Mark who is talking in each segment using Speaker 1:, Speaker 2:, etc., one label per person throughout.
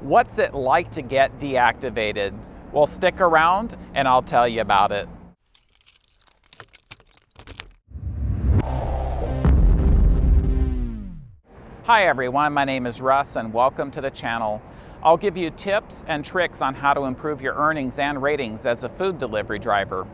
Speaker 1: What's it like to get deactivated? Well, stick around and I'll tell you about it. Hi everyone, my name is Russ and welcome to the channel. I'll give you tips and tricks on how to improve your earnings and ratings as a food delivery driver.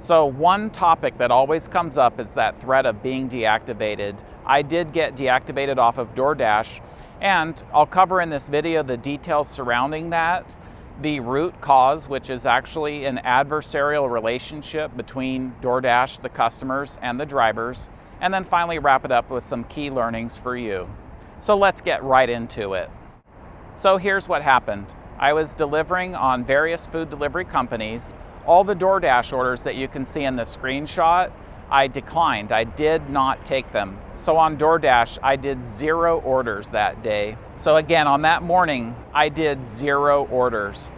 Speaker 1: So one topic that always comes up is that threat of being deactivated. I did get deactivated off of DoorDash and I'll cover in this video the details surrounding that, the root cause, which is actually an adversarial relationship between DoorDash, the customers, and the drivers, and then finally wrap it up with some key learnings for you. So let's get right into it. So here's what happened. I was delivering on various food delivery companies. All the DoorDash orders that you can see in the screenshot, I declined. I did not take them. So on DoorDash, I did zero orders that day. So again, on that morning, I did zero orders.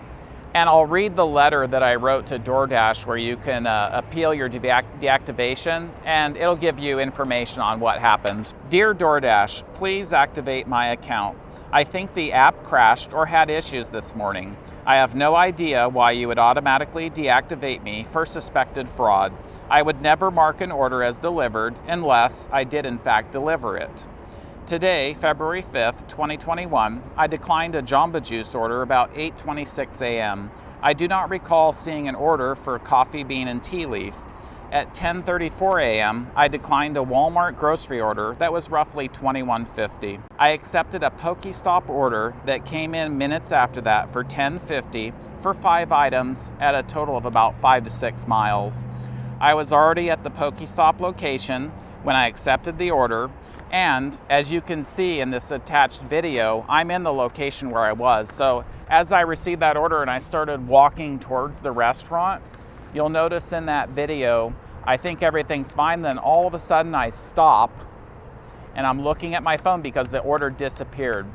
Speaker 1: And I'll read the letter that I wrote to DoorDash where you can uh, appeal your deactivation and it'll give you information on what happened. Dear DoorDash, please activate my account. I think the app crashed or had issues this morning. I have no idea why you would automatically deactivate me for suspected fraud. I would never mark an order as delivered unless I did in fact deliver it. Today, February 5th, 2021, I declined a Jamba Juice order about 8.26 a.m. I do not recall seeing an order for coffee bean and tea leaf. At 10.34 a.m., I declined a Walmart grocery order that was roughly $21.50. I accepted a Pokestop order that came in minutes after that for $10.50 for five items at a total of about five to six miles. I was already at the Pokestop location when I accepted the order and as you can see in this attached video, I'm in the location where I was. So as I received that order and I started walking towards the restaurant, you'll notice in that video, I think everything's fine. Then all of a sudden I stop and I'm looking at my phone because the order disappeared.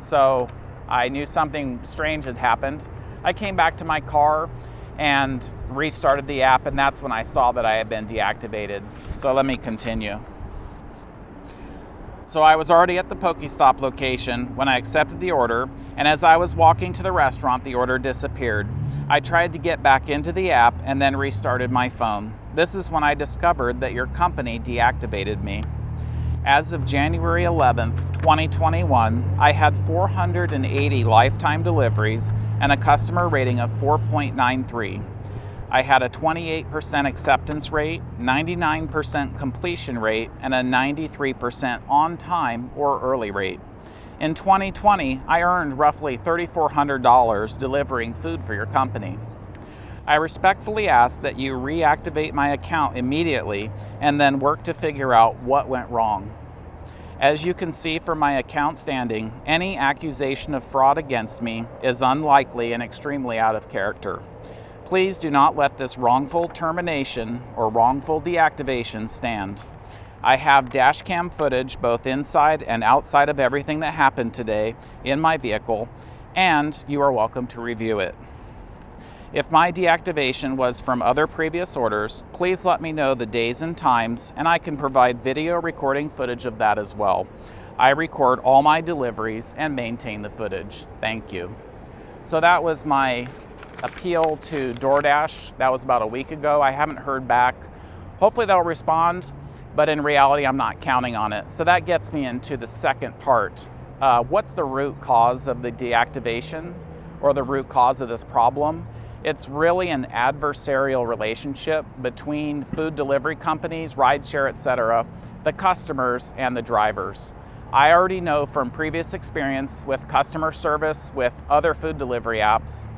Speaker 1: So I knew something strange had happened. I came back to my car and restarted the app and that's when I saw that I had been deactivated. So let me continue. So I was already at the Pokestop location when I accepted the order, and as I was walking to the restaurant, the order disappeared. I tried to get back into the app and then restarted my phone. This is when I discovered that your company deactivated me. As of January 11th, 2021, I had 480 lifetime deliveries and a customer rating of 4.93. I had a 28% acceptance rate, 99% completion rate, and a 93% on time or early rate. In 2020, I earned roughly $3,400 delivering food for your company. I respectfully ask that you reactivate my account immediately and then work to figure out what went wrong. As you can see from my account standing, any accusation of fraud against me is unlikely and extremely out of character. Please do not let this wrongful termination or wrongful deactivation stand. I have dash cam footage both inside and outside of everything that happened today in my vehicle, and you are welcome to review it. If my deactivation was from other previous orders, please let me know the days and times, and I can provide video recording footage of that as well. I record all my deliveries and maintain the footage. Thank you. So that was my appeal to DoorDash. That was about a week ago. I haven't heard back. Hopefully they'll respond, but in reality, I'm not counting on it. So that gets me into the second part. Uh, what's the root cause of the deactivation or the root cause of this problem? It's really an adversarial relationship between food delivery companies, rideshare, etc., the customers and the drivers. I already know from previous experience with customer service with other food delivery apps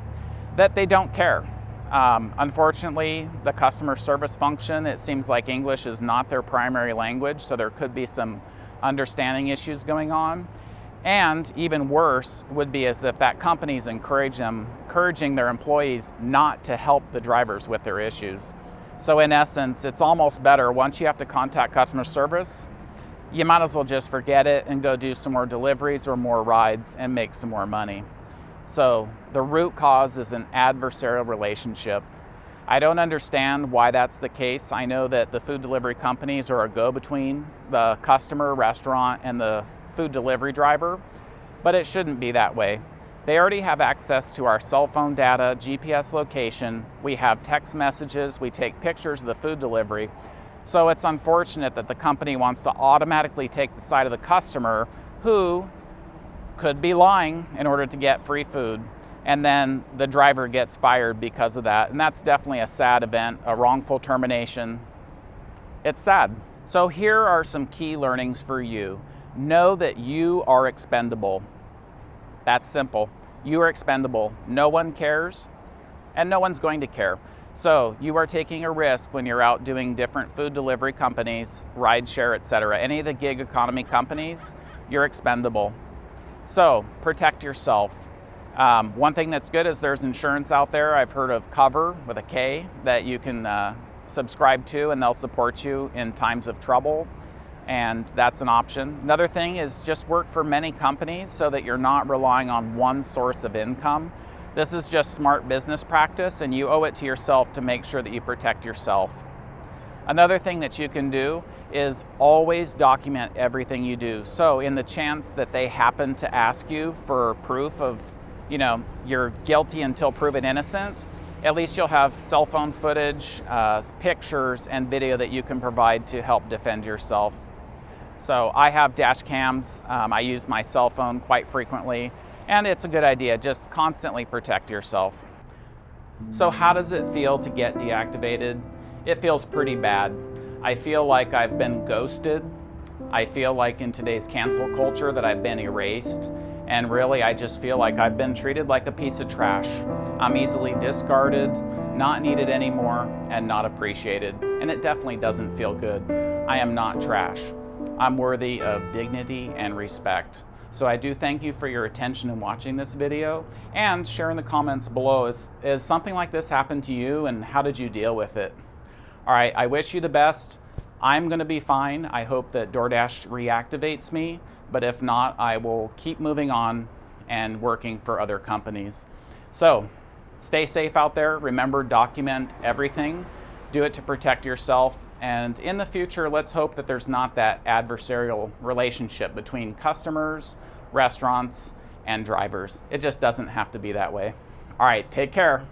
Speaker 1: that they don't care. Um, unfortunately, the customer service function, it seems like English is not their primary language, so there could be some understanding issues going on. And even worse would be as if that company's encourage them, encouraging their employees not to help the drivers with their issues. So in essence, it's almost better once you have to contact customer service, you might as well just forget it and go do some more deliveries or more rides and make some more money. So the root cause is an adversarial relationship. I don't understand why that's the case. I know that the food delivery companies are a go-between the customer, restaurant, and the food delivery driver, but it shouldn't be that way. They already have access to our cell phone data, GPS location, we have text messages, we take pictures of the food delivery. So it's unfortunate that the company wants to automatically take the side of the customer who could be lying in order to get free food and then the driver gets fired because of that. And that's definitely a sad event, a wrongful termination. It's sad. So here are some key learnings for you. Know that you are expendable. That's simple. You are expendable. No one cares, and no one's going to care. So you are taking a risk when you're out doing different food delivery companies, rideshare, etc. Any of the gig economy companies, you're expendable. So protect yourself. Um, one thing that's good is there's insurance out there. I've heard of Cover with a K that you can uh, subscribe to and they'll support you in times of trouble and that's an option. Another thing is just work for many companies so that you're not relying on one source of income. This is just smart business practice and you owe it to yourself to make sure that you protect yourself. Another thing that you can do is always document everything you do. So in the chance that they happen to ask you for proof of, you know, you're guilty until proven innocent, at least you'll have cell phone footage, uh, pictures, and video that you can provide to help defend yourself. So I have dash cams. Um, I use my cell phone quite frequently, and it's a good idea. Just constantly protect yourself. So how does it feel to get deactivated? It feels pretty bad. I feel like I've been ghosted. I feel like in today's cancel culture that I've been erased. And really, I just feel like I've been treated like a piece of trash. I'm easily discarded, not needed anymore, and not appreciated. And it definitely doesn't feel good. I am not trash. I'm worthy of dignity and respect. So I do thank you for your attention in watching this video and share in the comments below. Is, is something like this happened to you and how did you deal with it? All right, I wish you the best. I'm gonna be fine. I hope that DoorDash reactivates me, but if not, I will keep moving on and working for other companies. So stay safe out there. Remember, document everything. Do it to protect yourself and in the future, let's hope that there's not that adversarial relationship between customers, restaurants, and drivers. It just doesn't have to be that way. All right, take care.